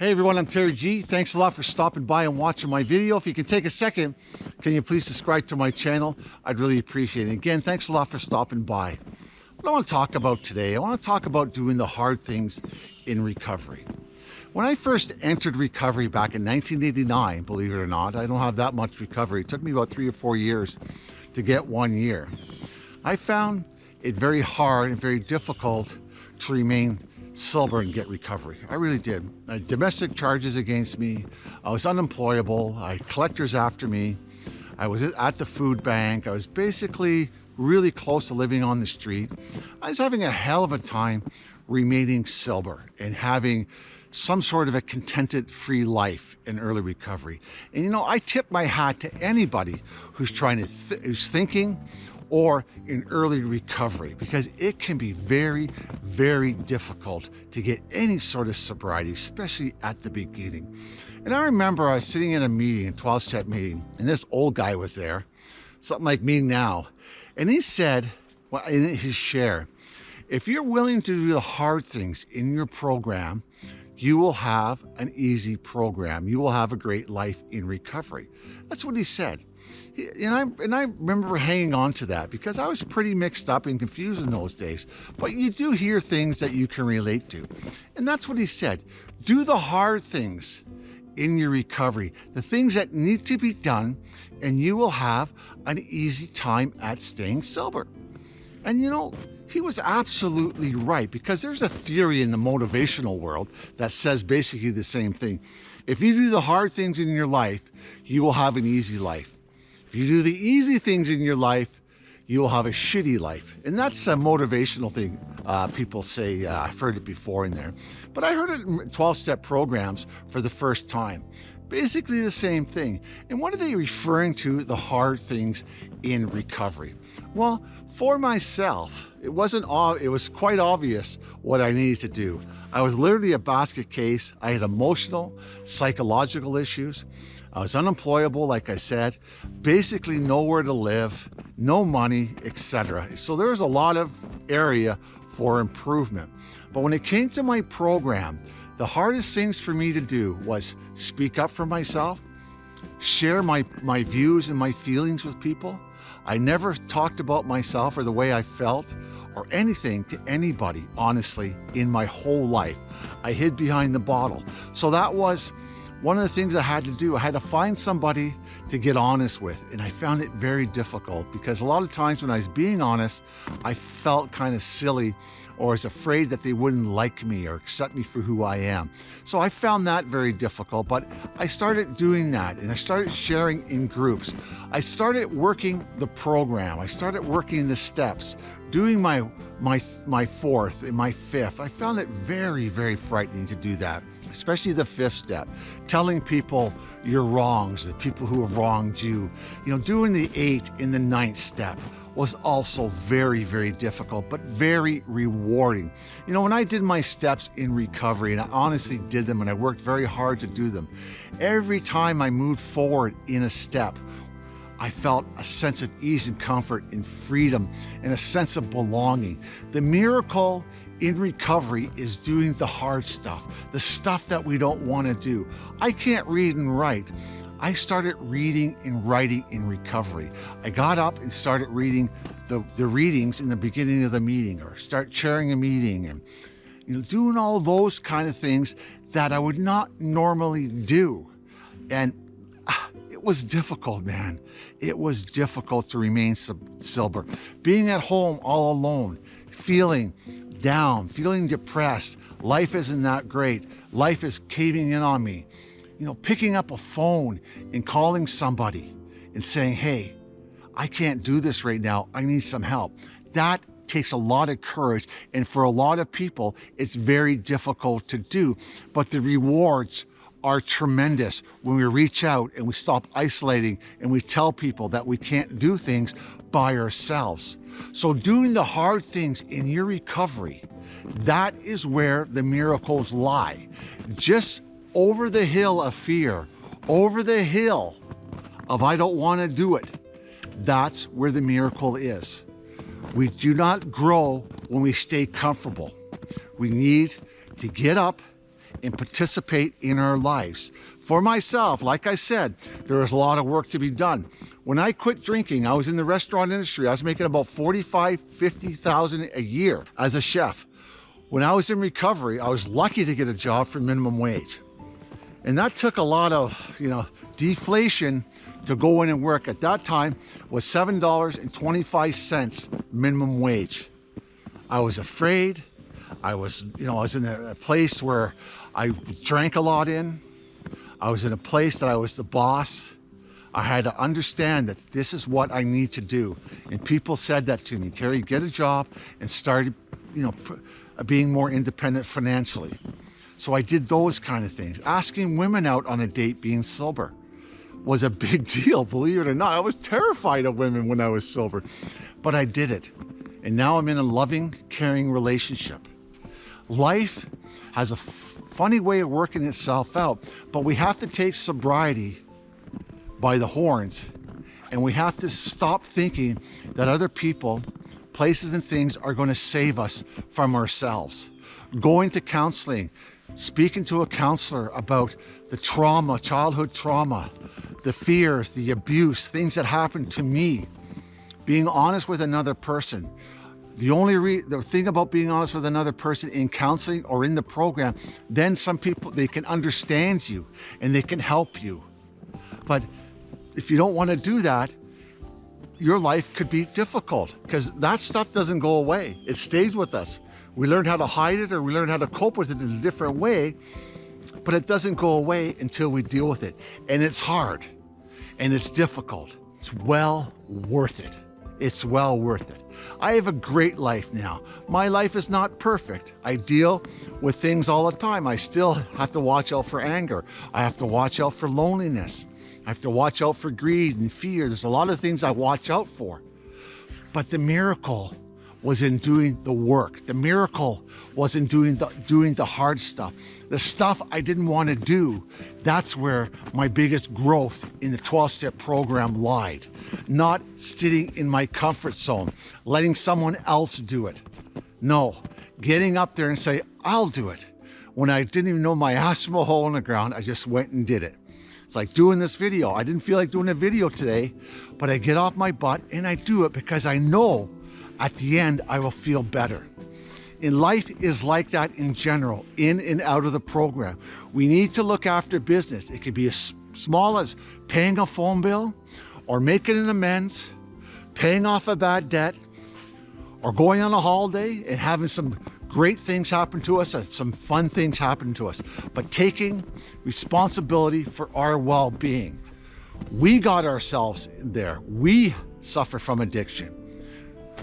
Hey everyone, I'm Terry G. Thanks a lot for stopping by and watching my video. If you can take a second, can you please subscribe to my channel? I'd really appreciate it. Again, thanks a lot for stopping by. What I want to talk about today, I want to talk about doing the hard things in recovery. When I first entered recovery back in 1989, believe it or not, I don't have that much recovery. It took me about three or four years to get one year. I found it very hard and very difficult to remain sober and get recovery. I really did. I had domestic charges against me. I was unemployable. I had collectors after me. I was at the food bank. I was basically really close to living on the street. I was having a hell of a time remaining sober and having some sort of a contented free life in early recovery. And you know, I tip my hat to anybody who's trying to, th who's thinking or in early recovery because it can be very, very difficult to get any sort of sobriety, especially at the beginning. And I remember I was sitting in a meeting, a 12-step meeting, and this old guy was there, something like me now, and he said, well, in his share, if you're willing to do the hard things in your program, you will have an easy program. You will have a great life in recovery. That's what he said and I and I remember hanging on to that because I was pretty mixed up and confused in those days. But you do hear things that you can relate to. And that's what he said. Do the hard things in your recovery, the things that need to be done, and you will have an easy time at staying sober. And you know, he was absolutely right because there's a theory in the motivational world that says basically the same thing. If you do the hard things in your life, you will have an easy life. If you do the easy things in your life, you will have a shitty life. And that's a motivational thing uh, people say. Uh, I've heard it before in there. But I heard it in 12-step programs for the first time. Basically the same thing. And what are they referring to, the hard things in recovery? Well, for myself, it wasn't all it was quite obvious what I needed to do. I was literally a basket case. I had emotional, psychological issues. I was unemployable, like I said, basically nowhere to live, no money, etc. So there was a lot of area for improvement. But when it came to my program, the hardest things for me to do was speak up for myself, share my, my views and my feelings with people. I never talked about myself or the way I felt or anything to anybody, honestly, in my whole life. I hid behind the bottle. So that was one of the things I had to do, I had to find somebody to get honest with. And I found it very difficult because a lot of times when I was being honest, I felt kind of silly or was afraid that they wouldn't like me or accept me for who I am. So I found that very difficult, but I started doing that and I started sharing in groups. I started working the program. I started working the steps, doing my, my, my fourth and my fifth. I found it very, very frightening to do that especially the fifth step, telling people your wrongs, the people who have wronged you. You know, doing the eight in the ninth step was also very, very difficult, but very rewarding. You know, when I did my steps in recovery, and I honestly did them, and I worked very hard to do them, every time I moved forward in a step, I felt a sense of ease and comfort and freedom and a sense of belonging. The miracle in recovery is doing the hard stuff, the stuff that we don't want to do. I can't read and write. I started reading and writing in recovery. I got up and started reading the, the readings in the beginning of the meeting or start chairing a meeting and you know, doing all those kind of things that I would not normally do. And ah, it was difficult, man. It was difficult to remain sober. Being at home all alone, feeling down, feeling depressed. Life isn't that great. Life is caving in on me. You know, picking up a phone and calling somebody and saying, hey, I can't do this right now. I need some help. That takes a lot of courage. And for a lot of people, it's very difficult to do. But the rewards are tremendous when we reach out and we stop isolating and we tell people that we can't do things by ourselves. So doing the hard things in your recovery, that is where the miracles lie. Just over the hill of fear, over the hill of I don't want to do it, that's where the miracle is. We do not grow when we stay comfortable. We need to get up and participate in our lives. For myself, like I said, there is a lot of work to be done. When I quit drinking, I was in the restaurant industry. I was making about 45, 50,000 a year as a chef. When I was in recovery, I was lucky to get a job for minimum wage. And that took a lot of, you know, deflation to go in and work at that time was $7.25 minimum wage. I was afraid. I was, you know, I was in a, place where I drank a lot in. I was in a place that I was the boss. I had to understand that this is what I need to do. And people said that to me, Terry, get a job and start, you know, uh, being more independent financially. So I did those kind of things. Asking women out on a date being sober was a big deal, believe it or not. I was terrified of women when I was sober, but I did it. And now I'm in a loving, caring relationship. Life has a funny way of working itself out, but we have to take sobriety by the horns and we have to stop thinking that other people, places and things are going to save us from ourselves. Going to counseling, speaking to a counselor about the trauma, childhood trauma, the fears, the abuse, things that happened to me, being honest with another person. The only re the thing about being honest with another person in counseling or in the program, then some people, they can understand you and they can help you. But if you don't want to do that, your life could be difficult because that stuff doesn't go away. It stays with us. We learn how to hide it or we learn how to cope with it in a different way but it doesn't go away until we deal with it. And it's hard and it's difficult. It's well worth it. It's well worth it. I have a great life now. My life is not perfect. I deal with things all the time. I still have to watch out for anger. I have to watch out for loneliness. I have to watch out for greed and fear. There's a lot of things I watch out for. But the miracle was in doing the work. The miracle was in doing the, doing the hard stuff. The stuff I didn't want to do, that's where my biggest growth in the 12-step program lied. Not sitting in my comfort zone, letting someone else do it. No, getting up there and say, I'll do it. When I didn't even know my ass from a hole in the ground, I just went and did it. It's like doing this video. I didn't feel like doing a video today, but I get off my butt and I do it because I know at the end, I will feel better. And life is like that in general, in and out of the program. We need to look after business. It could be as small as paying a phone bill or making an amends, paying off a bad debt, or going on a holiday and having some great things happen to us, some fun things happen to us, but taking responsibility for our well-being. We got ourselves there. We suffer from addiction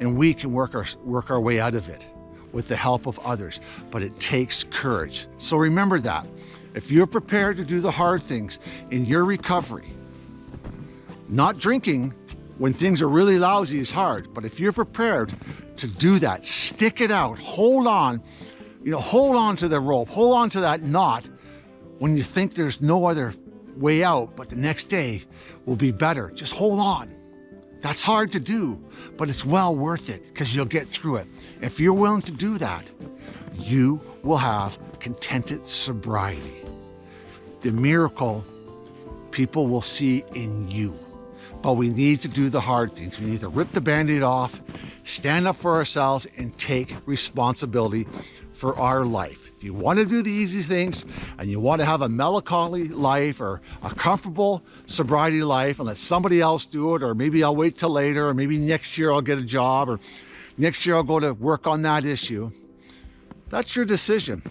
and we can work our, work our way out of it with the help of others, but it takes courage. So remember that. If you're prepared to do the hard things in your recovery, not drinking when things are really lousy is hard, but if you're prepared to do that, stick it out, hold on, you know, hold on to the rope, hold on to that knot when you think there's no other way out, but the next day will be better. Just hold on. That's hard to do, but it's well worth it because you'll get through it. If you're willing to do that, you will have contented sobriety. The miracle people will see in you. But we need to do the hard things. We need to rip the band-aid off, stand up for ourselves, and take responsibility for our life. If you want to do the easy things and you want to have a melancholy life or a comfortable sobriety life and let somebody else do it, or maybe I'll wait till later, or maybe next year I'll get a job, or next year I'll go to work on that issue, that's your decision.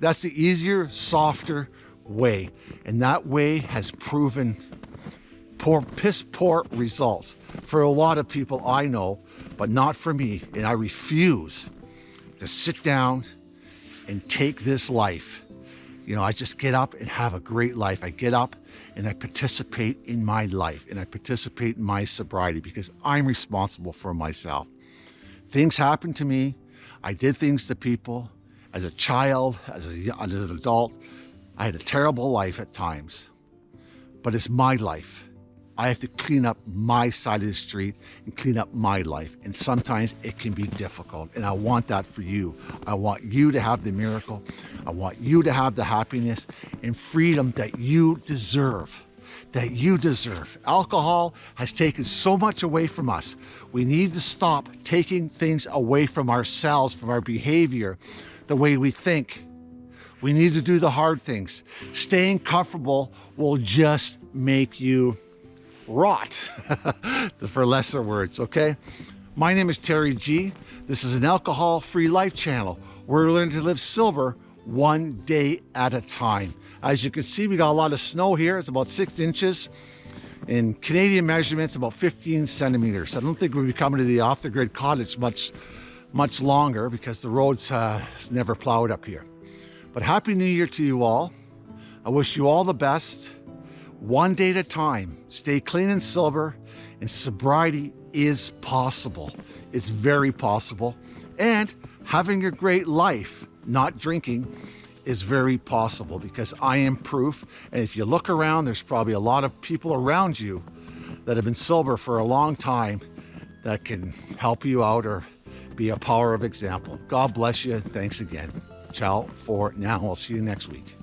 That's the easier, softer way. And that way has proven poor, piss poor results for a lot of people I know, but not for me. And I refuse to sit down and take this life. You know, I just get up and have a great life. I get up and I participate in my life and I participate in my sobriety because I'm responsible for myself. Things happened to me. I did things to people as a child, as, a, as an adult. I had a terrible life at times, but it's my life I have to clean up my side of the street and clean up my life. And sometimes it can be difficult. And I want that for you. I want you to have the miracle. I want you to have the happiness and freedom that you deserve that you deserve. Alcohol has taken so much away from us. We need to stop taking things away from ourselves, from our behavior, the way we think. We need to do the hard things. Staying comfortable will just make you rot, for lesser words, okay? My name is Terry G. This is an alcohol-free life channel. We're learning to live silver one day at a time. As you can see, we got a lot of snow here. It's about six inches. In Canadian measurements, about 15 centimeters. I don't think we'll be coming to the off-the-grid cottage much, much longer because the roads uh, never plowed up here. But Happy New Year to you all. I wish you all the best. One day at a time. Stay clean and sober, And sobriety is possible. It's very possible. And having a great life, not drinking, is very possible because I am proof. And if you look around, there's probably a lot of people around you that have been sober for a long time that can help you out or be a power of example. God bless you. Thanks again. Ciao for now. I'll see you next week.